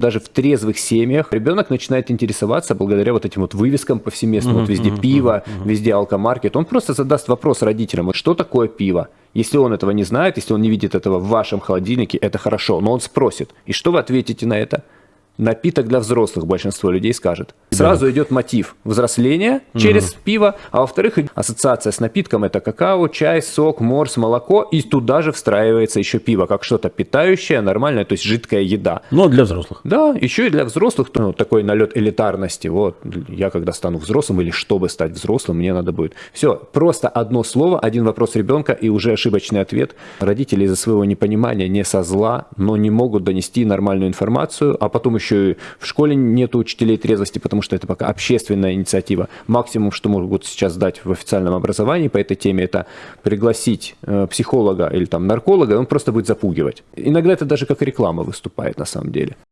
Даже в трезвых семьях ребенок начинает интересоваться благодаря вот этим вот вывескам повсеместно. Мгм, вот везде мгм, пиво, мгм. везде алкомаркет. Он просто задаст вопрос родителям, вот что такое пиво? Если он этого не знает, если он не видит этого в вашем холодильнике, это хорошо. Но он спросит. И что вы ответите на это? Напиток для взрослых, большинство людей скажет. Сразу идет мотив взросления через пиво, а во-вторых, ассоциация с напитком это какао, чай, сок, морс, молоко, и туда же встраивается еще пиво, как что-то питающее, нормальное, то есть жидкая еда. Но для взрослых. Да, еще и для взрослых ну, такой налет элитарности. Вот я когда стану взрослым или чтобы стать взрослым, мне надо будет. Все, просто одно слово, один вопрос ребенка и уже ошибочный ответ. Родители из-за своего непонимания, не со зла, но не могут донести нормальную информацию, а потом еще и в школе нет учителей трезвости, потому что это пока общественная инициатива. Максимум, что могут сейчас дать в официальном образовании по этой теме, это пригласить э, психолога или там нарколога, он просто будет запугивать. Иногда это даже как реклама выступает на самом деле.